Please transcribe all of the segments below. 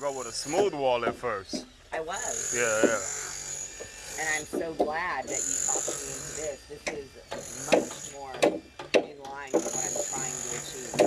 Go with a smooth wall at first. I was. Yeah, yeah. And I'm so glad that you talked me into this. This is much more in line with what I'm trying to achieve.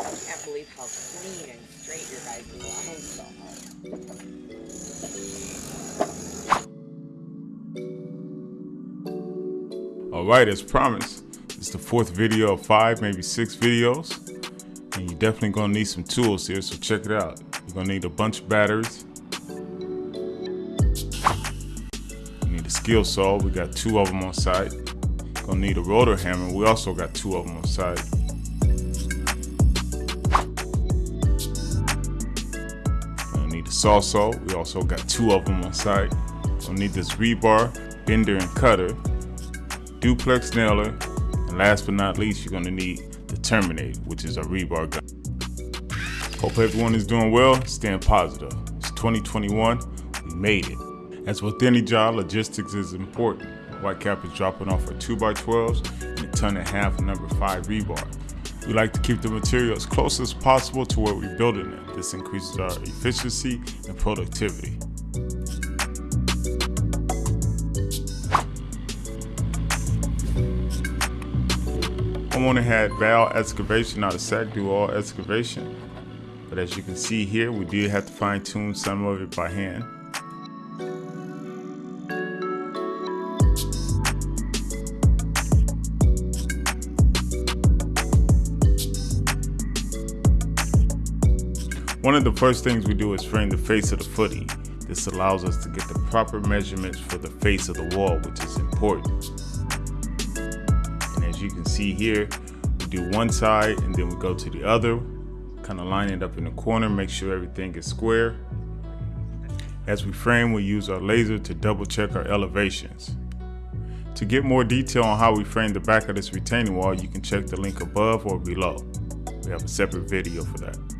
I can't believe how clean and straight your guys' lines are. All right, as promised, it's the fourth video of five, maybe six videos. And you're definitely gonna need some tools here, so check it out. You're gonna need a bunch of batteries. You need a skill saw, we got two of them on site. Gonna need a rotor hammer, we also got two of them on site. Gonna need a Sawzall, we also got two of them on site. Gonna need this rebar, bender and cutter, duplex nailer, and last but not least, you're gonna need the Terminate, which is a rebar gun. Hope everyone is doing well, staying positive. It's 2021, we made it. As with any job, logistics is important. Whitecap is dropping off our 2x12s and a ton and a half of number 5 rebar. We like to keep the material as close as possible to where we're building it. This increases our efficiency and productivity. Homeowner had Val Excavation out of Sac do all excavation. But as you can see here, we do have to fine tune some of it by hand. One of the first things we do is frame the face of the footing. This allows us to get the proper measurements for the face of the wall, which is important you can see here, we do one side and then we go to the other, kind of line it up in the corner, make sure everything is square. As we frame, we use our laser to double check our elevations. To get more detail on how we frame the back of this retaining wall, you can check the link above or below. We have a separate video for that.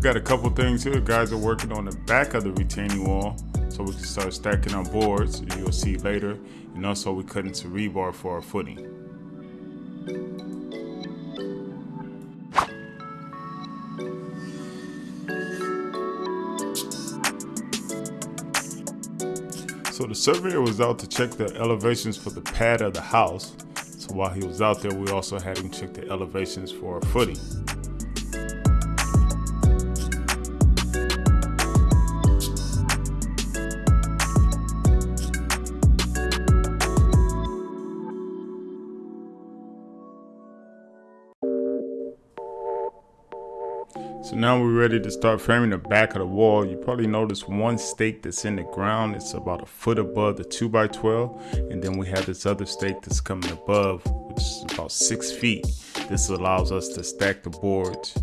We got a couple things here. Guys are working on the back of the retaining wall so we can start stacking our boards, you'll see later. And also we cut into rebar for our footing. So the surveyor was out to check the elevations for the pad of the house. So while he was out there, we also had him check the elevations for our footing. So now we're ready to start framing the back of the wall. You probably notice one stake that's in the ground. It's about a foot above the 2x12. And then we have this other stake that's coming above, which is about six feet. This allows us to stack the boards,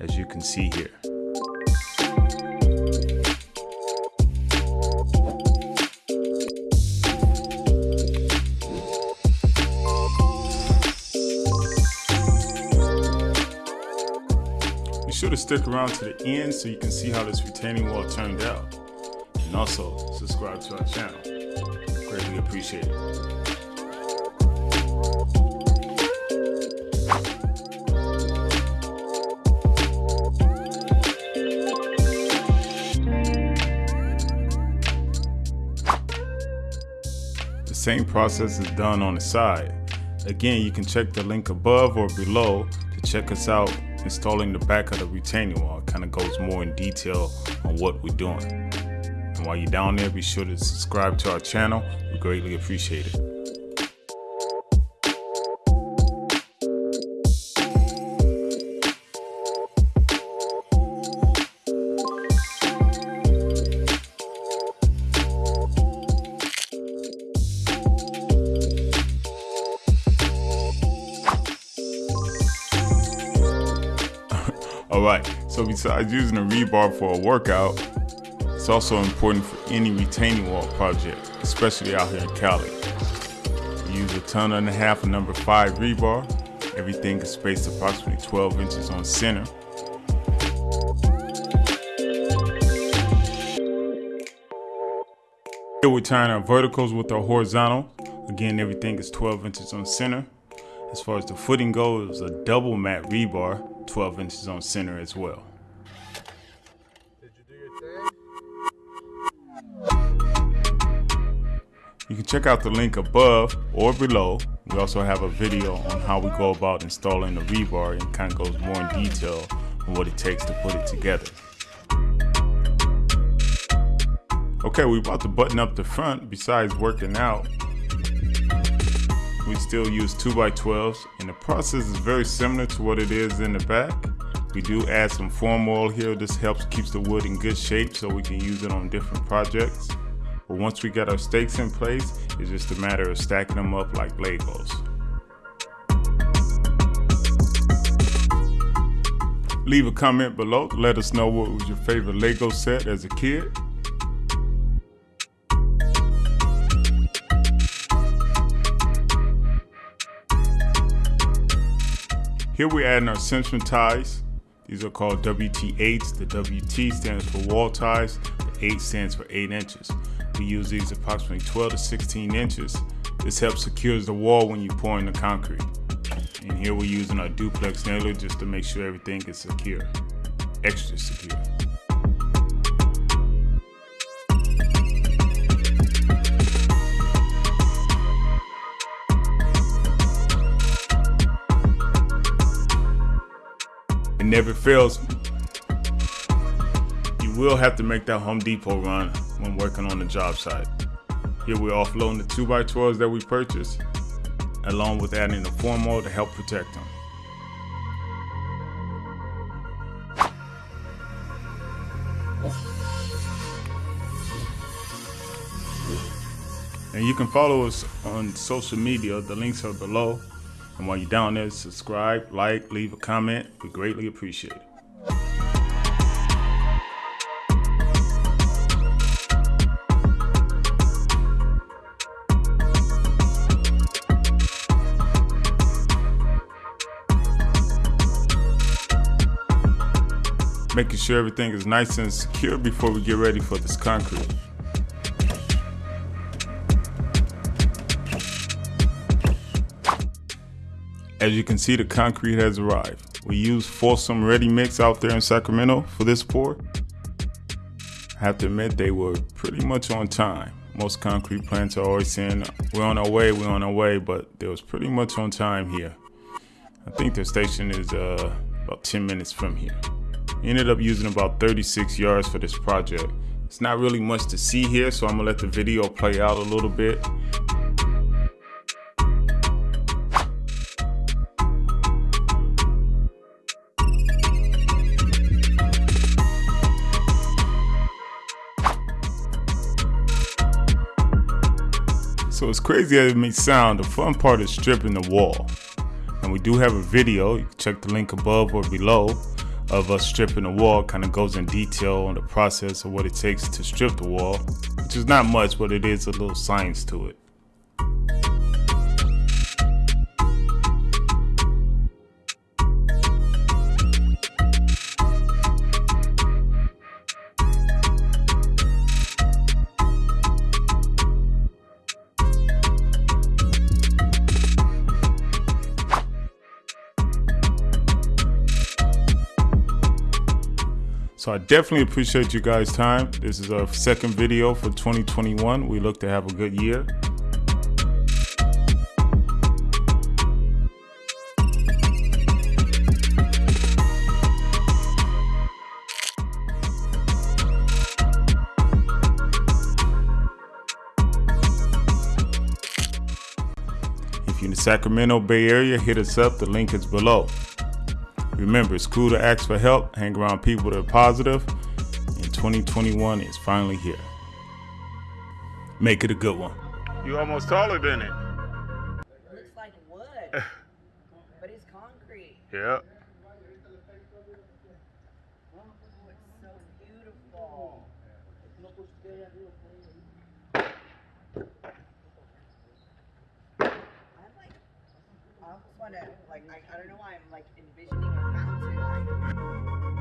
as you can see here. Stick around to the end so you can see how this retaining wall turned out. And also, subscribe to our channel. Greatly appreciate it. The same process is done on the side. Again, you can check the link above or below to check us out installing the back of the retaining wall. Kind of goes more in detail on what we're doing. And while you're down there, be sure to subscribe to our channel. We greatly appreciate it. All right, so besides using a rebar for a workout, it's also important for any retaining wall project, especially out here in Cali. You use a ton and a half of number five rebar. Everything is spaced approximately 12 inches on center. Here we're tying our verticals with our horizontal. Again, everything is 12 inches on center. As far as the footing goes, a double mat rebar, 12 inches on center as well. You can check out the link above or below. We also have a video on how we go about installing the rebar and kind of goes more in detail on what it takes to put it together. Okay, we're about to button up the front. Besides working out, we still use 2x12s and the process is very similar to what it is in the back. We do add some form oil here. This helps keeps the wood in good shape so we can use it on different projects. But once we got our stakes in place, it's just a matter of stacking them up like Legos. Leave a comment below let us know what was your favorite Lego set as a kid. Here we're adding our centering ties. These are called WT8s. The WT stands for wall ties. The 8 stands for 8 inches. We use these approximately 12 to 16 inches. This helps secures the wall when you pour in the concrete. And here we're using our duplex nailer just to make sure everything is secure. Extra secure. It never fails. You will have to make that Home Depot run when working on the job site. Here we're offloading the 2x12s that we purchased, along with adding the form oil to help protect them. And you can follow us on social media. The links are below. And while you're down there, subscribe, like, leave a comment. We greatly appreciate it. Making sure everything is nice and secure before we get ready for this concrete. As you can see, the concrete has arrived. We use Folsom Ready Mix out there in Sacramento for this pour. I have to admit they were pretty much on time. Most concrete plants are always saying, we're on our way, we're on our way, but they was pretty much on time here. I think the station is uh, about 10 minutes from here. Ended up using about 36 yards for this project. It's not really much to see here, so I'm gonna let the video play out a little bit. So as crazy as it may sound, the fun part is stripping the wall. And we do have a video, you can check the link above or below, of us stripping the wall. Kind of goes in detail on the process of what it takes to strip the wall, which is not much, but it is a little science to it. So I definitely appreciate you guys' time. This is our second video for 2021. We look to have a good year. If you're in the Sacramento Bay Area, hit us up. The link is below. Remember, it's cool to ask for help, hang around people that are positive, and 2021 is finally here. Make it a good one. You almost taller than it. looks like wood, but it's concrete. Yep. wanna like I, I don't know why I'm like envisioning a mountain. Like